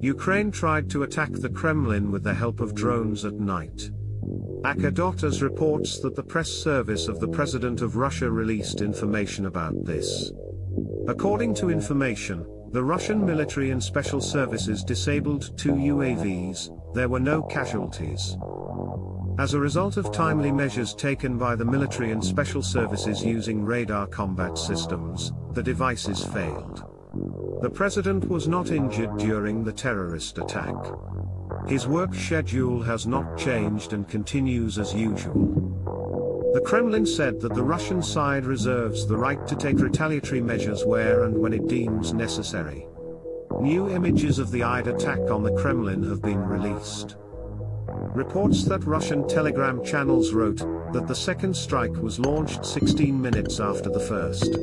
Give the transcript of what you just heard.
Ukraine tried to attack the Kremlin with the help of drones at night. Akadotas reports that the press service of the President of Russia released information about this. According to information, the Russian military and special services disabled two UAVs, there were no casualties. As a result of timely measures taken by the military and special services using radar combat systems, the devices failed. The president was not injured during the terrorist attack. His work schedule has not changed and continues as usual. The Kremlin said that the Russian side reserves the right to take retaliatory measures where and when it deems necessary. New images of the Eid attack on the Kremlin have been released. Reports that Russian telegram channels wrote that the second strike was launched 16 minutes after the first.